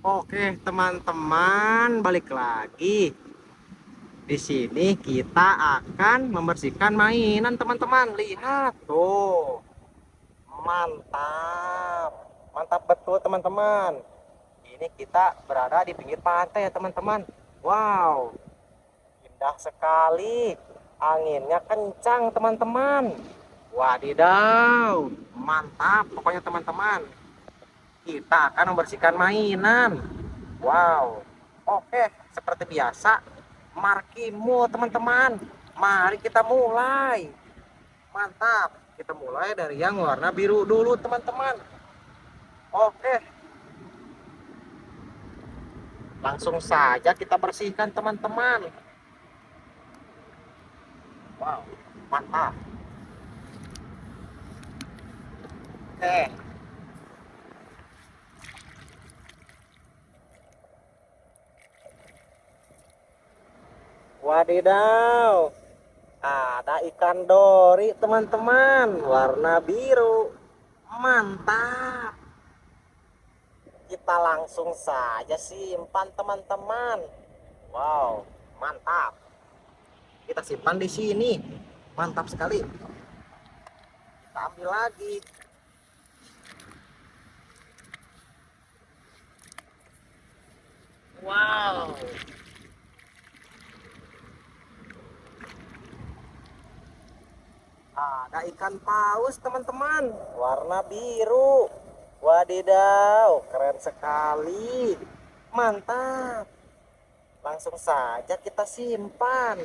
Oke, teman-teman, balik lagi. Di sini kita akan membersihkan mainan, teman-teman. Lihat tuh. Mantap. Mantap betul, teman-teman. Ini kita berada di pinggir pantai ya, teman-teman. Wow. Indah sekali. Anginnya kencang, teman-teman. Wadidaw. Mantap pokoknya, teman-teman kita akan membersihkan mainan. Wow. Oke seperti biasa markimu teman-teman. Mari kita mulai. Mantap. Kita mulai dari yang warna biru dulu teman-teman. Oke. Langsung saja kita bersihkan teman-teman. Wow mantap. Oke Wadidaw, ada ikan dori teman-teman, warna biru. Mantap. Kita langsung saja simpan teman-teman. Wow, mantap. Kita simpan di sini. Mantap sekali. Kita ambil lagi. Wow. Ikan paus teman-teman. Warna biru. Wadidaw keren sekali. Mantap. Langsung saja kita simpan.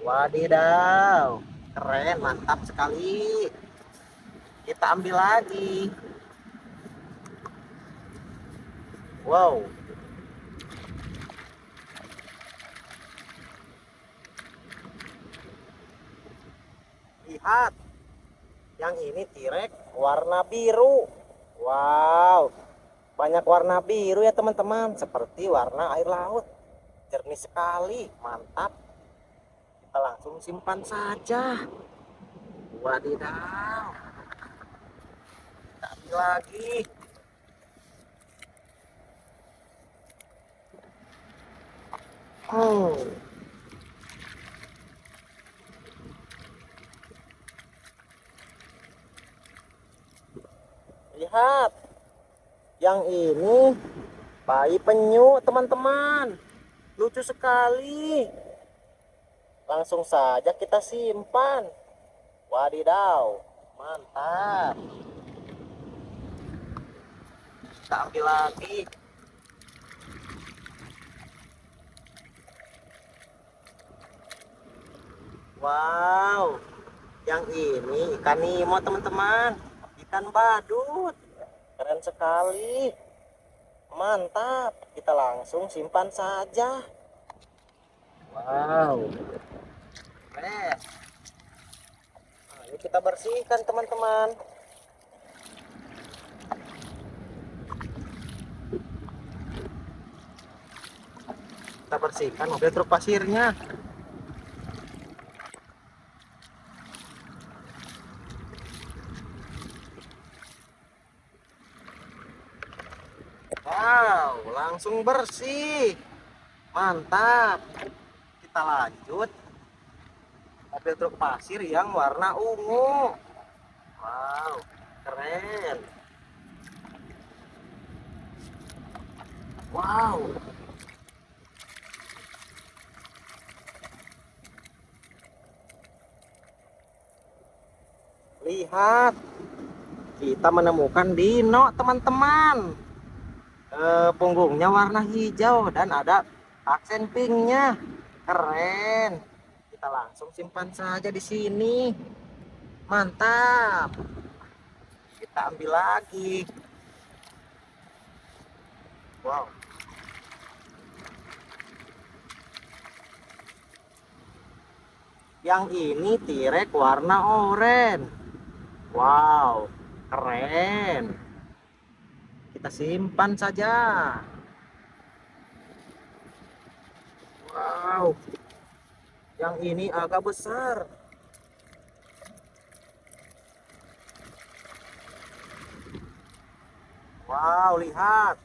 Wadidaw keren mantap sekali. Kita ambil lagi. Wow lihat yang ini tirek warna biru. Wow. Banyak warna biru ya teman-teman. Seperti warna air laut. Jernih sekali. Mantap. Kita langsung simpan saja. Wadidaw. Ambil lagi. Oh lihat. Yang ini bayi penyu teman-teman. Lucu sekali. Langsung saja kita simpan. Wadidaw mantap. Kita ambil lagi. Wow. Yang ini ikan nemo teman-teman ikan badut. Keren sekali. Mantap. Kita langsung simpan saja. Wow. Keren. Nah, ini kita bersihkan teman-teman. Kita bersihkan mobil truk pasirnya Wow, langsung bersih. Mantap. Kita lanjut. Mobil truk pasir yang warna ungu. Wow, keren. Wow. Lihat. Kita menemukan dino, teman-teman eh, punggungnya warna hijau dan ada aksen pinknya. Keren. Kita langsung simpan saja di sini. Mantap. Kita ambil lagi. Wow. Yang ini tirek warna oranye. Wow keren kita simpan saja. Wow. Yang ini agak besar. Wow lihat.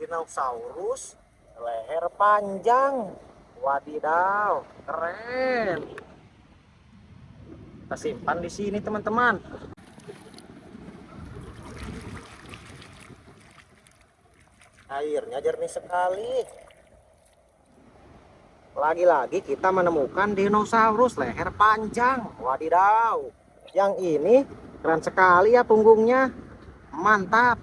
Dinosaurus leher panjang. Wadidaw keren. Kita simpan di sini teman-teman airnya jernih sekali. Lagi-lagi kita menemukan dinosaurus leher panjang. Wadidaw. Yang ini keren sekali ya punggungnya. Mantap.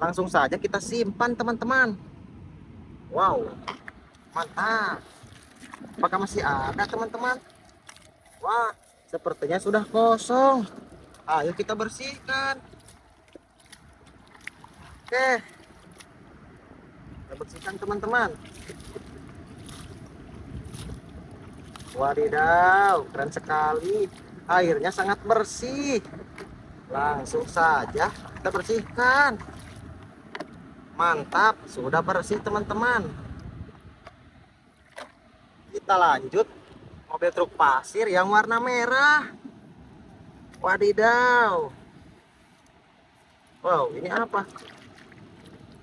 Langsung saja kita simpan teman-teman. Wow. Mantap. Apakah masih ada teman-teman? Wah sepertinya sudah kosong. Ayo kita bersihkan. Oke kita bersihkan teman-teman Wadidaw, keren sekali. Airnya sangat bersih. Langsung saja kita bersihkan. Mantap, sudah bersih teman-teman. Kita lanjut mobil truk pasir yang warna merah. Wadidaw. Wow, ini apa?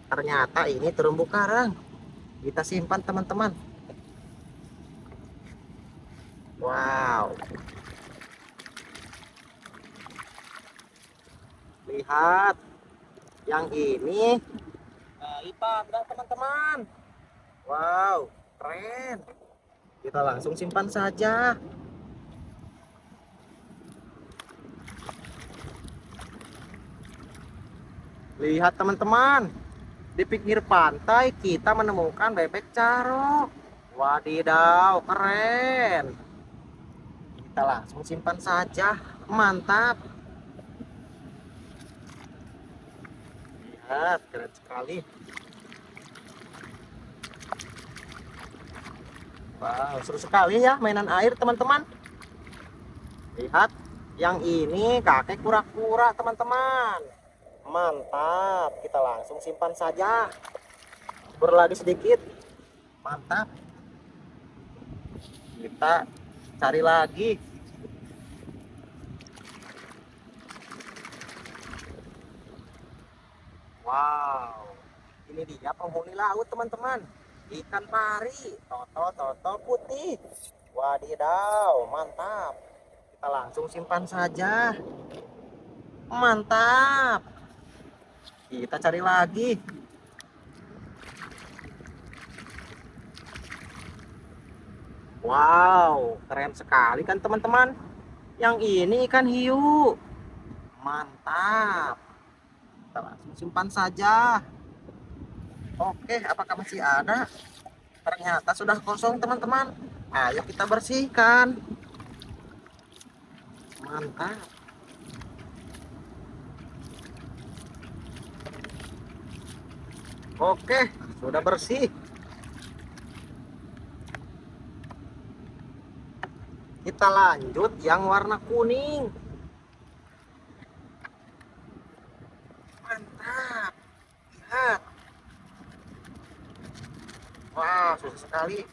Ternyata ini terumbu karang. Kita simpan teman-teman. Wow. Lihat. Yang ini kali panda teman-teman. Wow, keren. Kita langsung simpan saja. Lihat teman-teman. Di pinggir pantai kita menemukan bebek carok. Wadidaw, keren. Kita langsung simpan saja. Mantap. Lihat keren sekali. Wow seru sekali ya mainan air teman-teman. Lihat yang ini kakek kura-kura teman-teman mantap kita langsung simpan saja. Berlagi sedikit. Mantap. Kita cari lagi. Wow. Ini dia penghuni laut teman-teman. Ikan pari. Toto toto putih. Wadidaw mantap. Kita langsung simpan saja. Mantap kita cari lagi Wow, keren sekali kan teman-teman. Yang ini ikan hiu. Mantap. Kita langsung simpan saja. Oke, apakah masih ada? Ternyata sudah kosong teman-teman. Ayo kita bersihkan. Mantap. Oke, sudah bersih. kita lanjut yang warna kuning. Mantap lihat. Wah susah sekali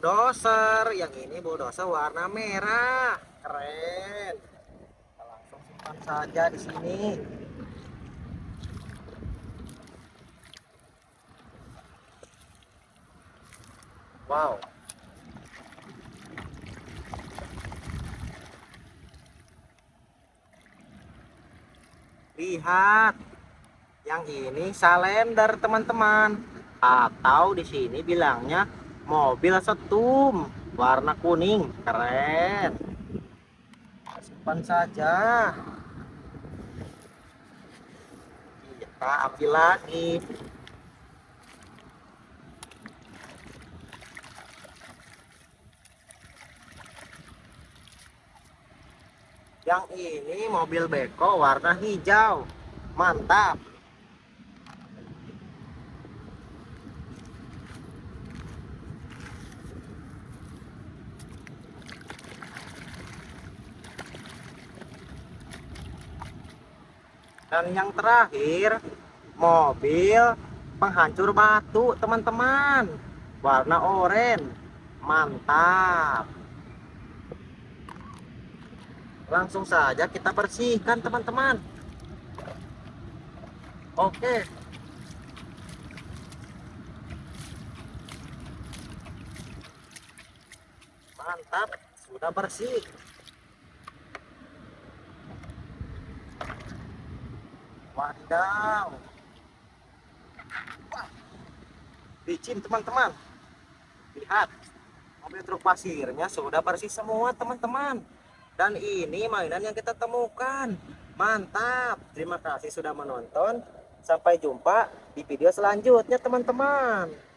bulldozer yang ini bulldozer warna merah keren kita langsung simpan saja di sini Wow. Lihat. Yang ini salender, teman-teman. Atau di sini bilangnya mobil setum warna kuning. Keren. Simpan saja. Kita ambil lagi. yang ini mobil beko warna hijau mantap dan yang terakhir mobil penghancur batu teman-teman. Warna oranye. Mantap. Langsung saja kita bersihkan teman-teman. Oke. Mantap. Sudah bersih wadidaw. Wah, licin teman-teman. Lihat mobil truk pasirnya sudah bersih semua teman-teman. Dan ini mainan yang kita temukan. Mantap. Terima kasih sudah menonton. Sampai jumpa di video selanjutnya teman-teman